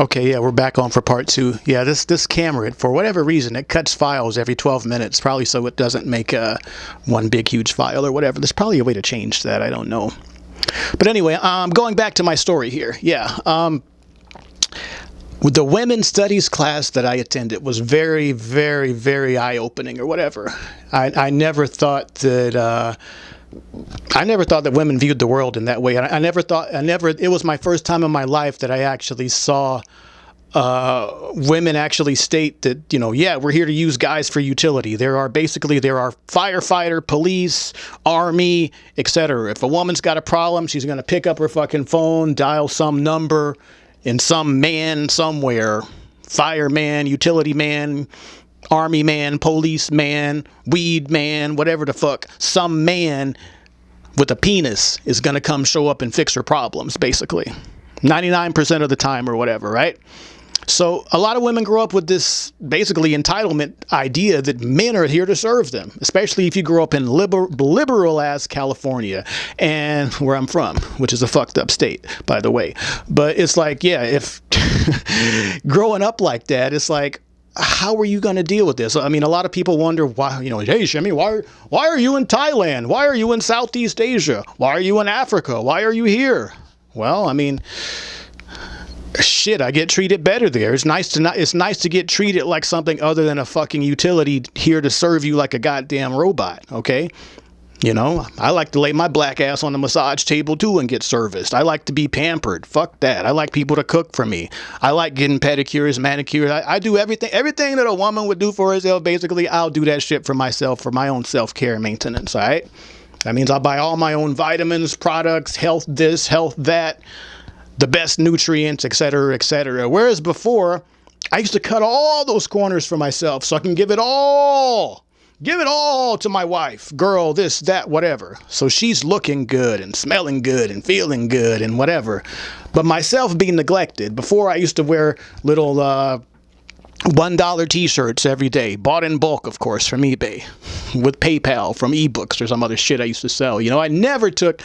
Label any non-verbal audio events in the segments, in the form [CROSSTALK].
Okay, yeah, we're back on for part two. Yeah, this this camera, for whatever reason, it cuts files every 12 minutes, probably so it doesn't make uh, one big huge file or whatever. There's probably a way to change that. I don't know. But anyway, um, going back to my story here. Yeah, um, the women's studies class that I attended was very, very, very eye-opening or whatever. I, I never thought that. Uh, I never thought that women viewed the world in that way. I, I never thought, I never, it was my first time in my life that I actually saw uh, women actually state that, you know, yeah, we're here to use guys for utility. There are basically, there are firefighter, police, army, etc. If a woman's got a problem, she's going to pick up her fucking phone, dial some number, and some man somewhere, fireman, utility man, army man, police man, weed man, whatever the fuck, some man with a penis is going to come show up and fix her problems, basically. 99% of the time or whatever, right? So a lot of women grow up with this basically entitlement idea that men are here to serve them, especially if you grow up in liber liberal ass California and where I'm from, which is a fucked up state, by the way. But it's like, yeah, if [LAUGHS] growing up like that, it's like, how are you going to deal with this? I mean, a lot of people wonder why, you know, hey, Shimmy, why, why are you in Thailand? Why are you in Southeast Asia? Why are you in Africa? Why are you here? Well, I mean, shit, I get treated better there. It's nice to not, it's nice to get treated like something other than a fucking utility here to serve you like a goddamn robot, okay? You know, I like to lay my black ass on the massage table too and get serviced. I like to be pampered. Fuck that. I like people to cook for me. I like getting pedicures, manicures. I, I do everything, everything that a woman would do for herself. Basically, I'll do that shit for myself for my own self care maintenance. All right. That means I'll buy all my own vitamins, products, health this, health that, the best nutrients, etc., etc. Whereas before, I used to cut all those corners for myself so I can give it all Give it all to my wife, girl, this, that, whatever. So she's looking good and smelling good and feeling good and whatever. But myself being neglected. Before I used to wear little uh, $1 t-shirts every day. Bought in bulk, of course, from eBay. With PayPal from ebooks or some other shit I used to sell. You know, I never took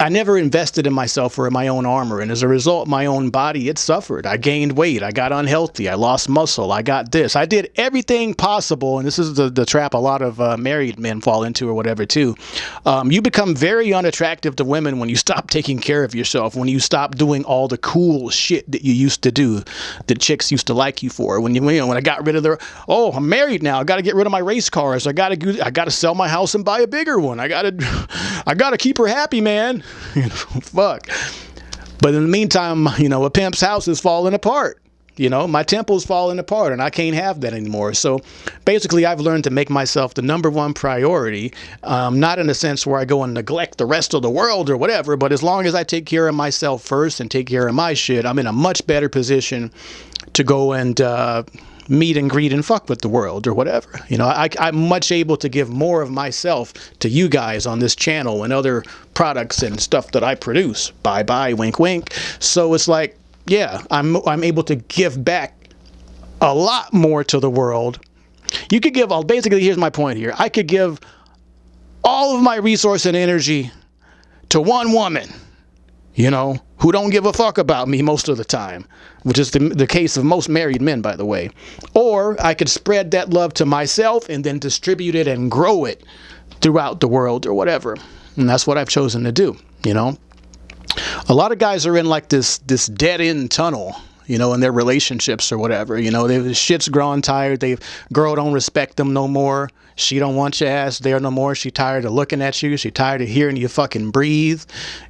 I never invested in myself or in my own armor, and as a result, my own body, it suffered. I gained weight, I got unhealthy, I lost muscle, I got this. I did everything possible, and this is the, the trap a lot of uh, married men fall into or whatever, too. Um, you become very unattractive to women when you stop [LAUGHS] taking care of yourself, when you stop doing all the cool shit that you used to do, that chicks used to like you for. When you, you know, when I got rid of the, oh, I'm married now, I got to get rid of my race cars, I got to, I got to sell my house and buy a bigger one, I got to, [LAUGHS] I got to keep her happy, man. [LAUGHS] you know, fuck. But in the meantime, you know, a pimp's house is falling apart. You know, my temple's falling apart and I can't have that anymore. So basically, I've learned to make myself the number one priority, um, not in a sense where I go and neglect the rest of the world or whatever, but as long as I take care of myself first and take care of my shit, I'm in a much better position to go and, uh, meet and greet and fuck with the world or whatever. You know, I, I'm much able to give more of myself to you guys on this channel and other products and stuff that I produce. Bye bye, wink wink. So it's like, yeah, I'm, I'm able to give back a lot more to the world. You could give all, basically, here's my point here. I could give all of my resource and energy to one woman you know, who don't give a fuck about me most of the time, which is the, the case of most married men, by the way. Or I could spread that love to myself and then distribute it and grow it throughout the world or whatever. And that's what I've chosen to do, you know. A lot of guys are in like this this dead end tunnel you know, in their relationships or whatever. You know, they shit's growing tired. They girl don't respect them no more. She don't want your ass there no more. She tired of looking at you. She tired of hearing you fucking breathe.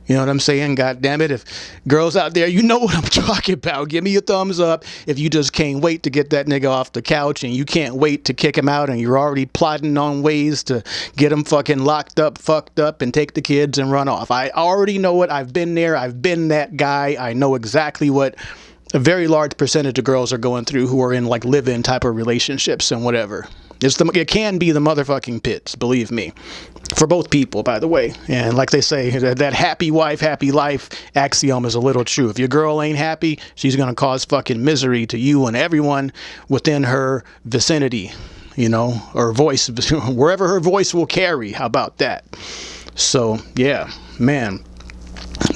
You know what I'm saying? God damn it. If girls out there, you know what I'm [LAUGHS] talking about. Give me a thumbs up if you just can't wait to get that nigga off the couch and you can't wait to kick him out and you're already plotting on ways to get him fucking locked up, fucked up, and take the kids and run off. I already know it. I've been there. I've been that guy. I know exactly what a very large percentage of girls are going through who are in like live-in type of relationships and whatever. It's the, it can be the motherfucking pits, believe me. For both people, by the way. And like they say, that happy wife, happy life axiom is a little true. If your girl ain't happy, she's going to cause fucking misery to you and everyone within her vicinity, you know, or voice, [LAUGHS] wherever her voice will carry. How about that? So, yeah, man.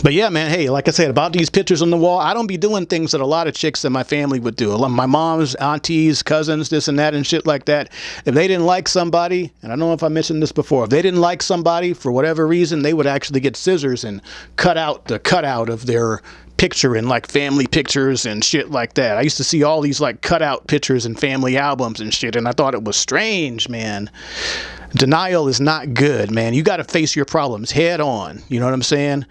But yeah, man, hey, like I said, about these pictures on the wall, I don't be doing things that a lot of chicks in my family would do. My mom's, aunties, cousins, this and that and shit like that. If they didn't like somebody, and I don't know if I mentioned this before, if they didn't like somebody for whatever reason, they would actually get scissors and cut out the cutout of their picture in like family pictures and shit like that. I used to see all these like cutout pictures and family albums and shit, and I thought it was strange, man. Denial is not good, man. You got to face your problems head on. You know what I'm saying?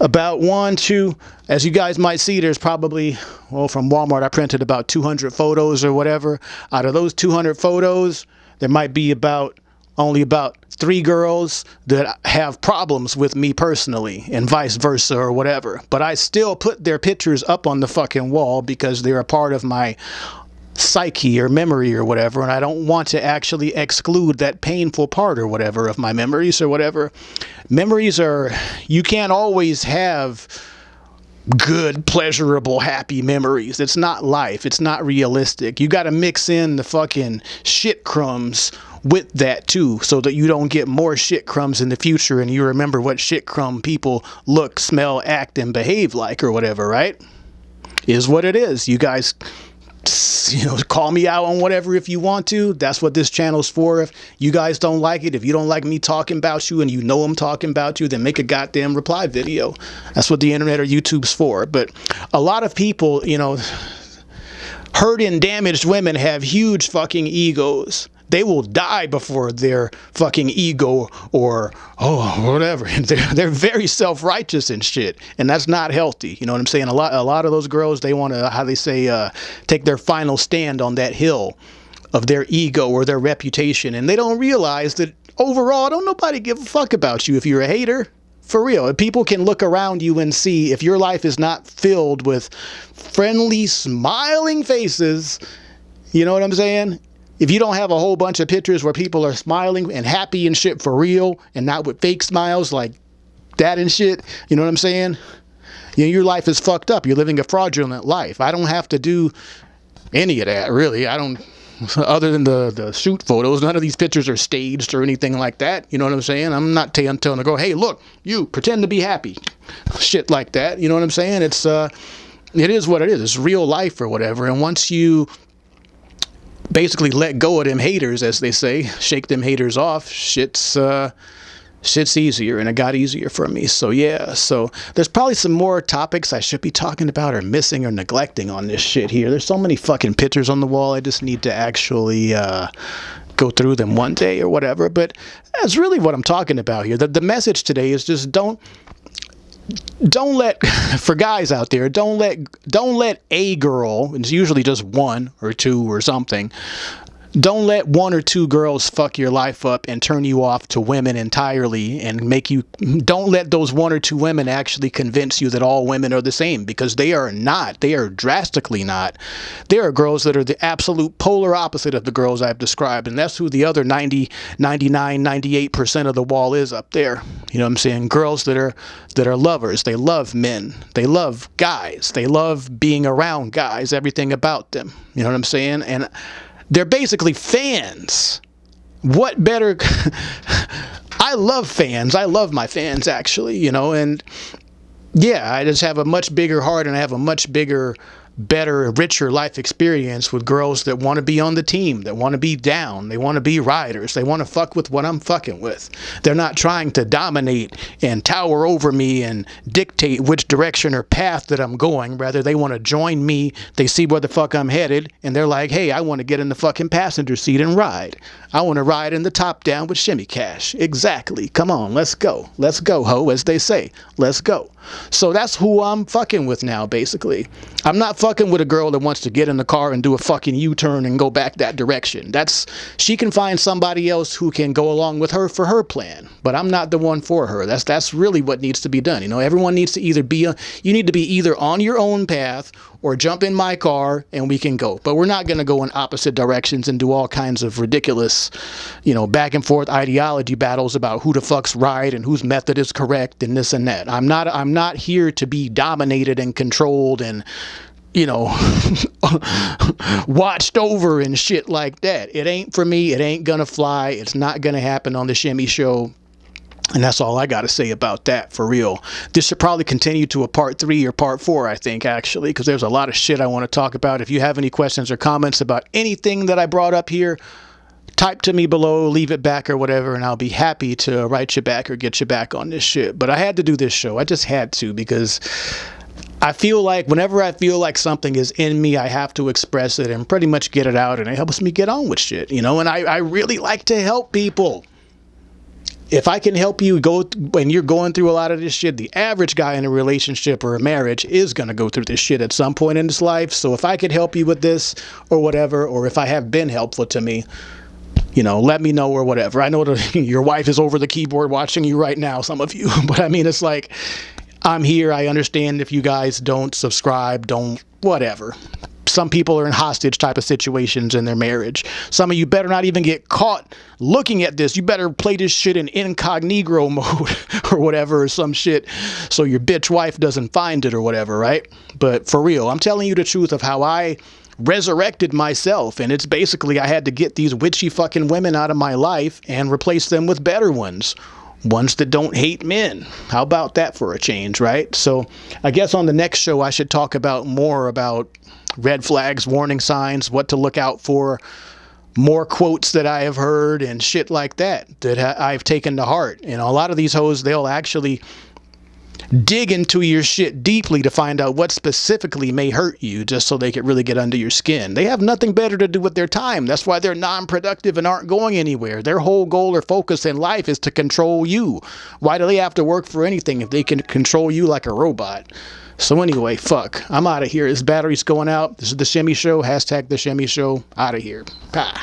About one, two, as you guys might see, there's probably, well, from Walmart, I printed about 200 photos or whatever. Out of those 200 photos, there might be about only about three girls that have problems with me personally and vice versa or whatever. But I still put their pictures up on the fucking wall because they're a part of my psyche or memory or whatever and I don't want to actually exclude that painful part or whatever of my memories or whatever. Memories are you can't always have good, pleasurable, happy memories. It's not life. It's not realistic. You got to mix in the fucking shit crumbs with that too so that you don't get more shit crumbs in the future and you remember what shit crumb people look, smell, act and behave like or whatever, right? Is what it is. You guys you know, call me out on whatever if you want to. That's what this channel's for. If you guys don't like it, if you don't like me talking about you and you know I'm talking about you, then make a goddamn reply video. That's what the internet or YouTube's for. But a lot of people, you know, hurt and damaged women have huge fucking egos they will die before their fucking ego or oh whatever. [LAUGHS] They're they're very self righteous and shit, and that's not healthy. You know what I'm saying? A lot a lot of those girls they want to how they say uh, take their final stand on that hill of their ego or their reputation, and they don't realize that overall, don't nobody give a fuck about you if you're a hater. For real, people can look around you and see if your life is not filled with friendly, smiling faces, you know what I'm saying? If you don't have a whole bunch of pictures where people are smiling and happy and shit for real and not with fake smiles like that and shit, you know what I'm saying? You know, your life is fucked up. You're living a fraudulent life. I don't have to do any of that, really. I don't, [LAUGHS] other than the, the shoot photos, none of these pictures are staged or anything like that. You know what I'm saying? I'm not telling them to go, hey, look, you pretend to be happy. Shit like that. You know what I'm saying? It's, uh, it is what it is. It's real life or whatever. And once you basically let go of them haters, as they say, shake them haters off, shit's uh, shit's easier, and it got easier for me. So yeah, so there's probably some more topics I should be talking about or missing or neglecting on this shit here. There's so many fucking pictures on the wall. I just need to actually. Uh, go through them one day or whatever but that's really what i'm talking about here the, the message today is just don't don't let [LAUGHS] for guys out there don't let don't let a girl it's usually just one or two or something don't let one or two girls fuck your life up and turn you off to women entirely and make you don't let those one or two women actually convince you that all women are the same because they are not. They are drastically not. There are girls that are the absolute polar opposite of the girls I've described and that's who the other 90 99 98% of the wall is up there. You know what I'm saying? Girls that are that are lovers. They love men. They love guys. They love being around guys everything about them. You know what I'm saying? And they're basically fans. What better? [LAUGHS] I love fans. I love my fans, actually, you know, and yeah, I just have a much bigger heart and I have a much bigger better, richer life experience with girls that want to be on the team, that want to be down, they want to be riders, they want to fuck with what I'm fucking with. They're not trying to dominate and tower over me and dictate which direction or path that I'm going. Rather, they want to join me. They see where the fuck I'm headed, and they're like, hey, I want to get in the fucking passenger seat and ride. I want to ride in the top down with Shimmy Cash. Exactly. Come on, let's go. Let's go, ho, as they say. Let's go. So that's who I'm fucking with now, basically. I'm not fucking with a girl that wants to get in the car and do a fucking U-turn and go back that direction. That's she can find somebody else who can go along with her for her plan. But I'm not the one for her. That's that's really what needs to be done. You know, everyone needs to either be a, you need to be either on your own path or jump in my car and we can go. But we're not going to go in opposite directions and do all kinds of ridiculous, you know, back and forth ideology battles about who the fuck's right and whose method is correct and this and that. I'm not I'm not here to be dominated and controlled and you know, [LAUGHS] watched over and shit like that. It ain't for me. It ain't gonna fly. It's not gonna happen on the Shimmy Show. And that's all I got to say about that for real. This should probably continue to a part three or part four, I think, actually, because there's a lot of shit I want to talk about. If you have any questions or comments about anything that I brought up here, type to me below, leave it back or whatever, and I'll be happy to write you back or get you back on this shit. But I had to do this show. I just had to because I feel like whenever I feel like something is in me, I have to express it and pretty much get it out, and it helps me get on with shit, you know? And I, I really like to help people if I can help you go when you're going through a lot of this shit, the average guy in a relationship or a marriage is going to go through this shit at some point in his life. So if I could help you with this or whatever, or if I have been helpful to me, you know, let me know or whatever. I know that [LAUGHS] your wife is over the keyboard watching you right now, some of you, [LAUGHS] but I mean, it's like, I'm here. I understand if you guys don't subscribe, don't, whatever some people are in hostage type of situations in their marriage. Some of you better not even get caught looking at this. You better play this shit in incognito [LAUGHS] mode or whatever or some shit so your bitch wife doesn't find it or whatever, right? But for real, I'm telling you the truth of how I resurrected myself and it's basically I had to get these witchy fucking women out of my life and replace them with better ones ones that don't hate men. How about that for a change, right? So I guess on the next show I should talk about more about red flags, warning signs, what to look out for, more quotes that I have heard and shit like that that I've taken to heart. And a lot of these hoes, they'll actually dig into your shit deeply to find out what specifically may hurt you just so they can really get under your skin. They have nothing better to do with their time. That's why they're non-productive and aren't going anywhere. Their whole goal or focus in life is to control you. Why do they have to work for anything if they can control you like a robot? So anyway, fuck. I'm out of here. This battery's going out. This is the Shimmy Show. Hashtag the Shimmy Show. Out of here. Bye.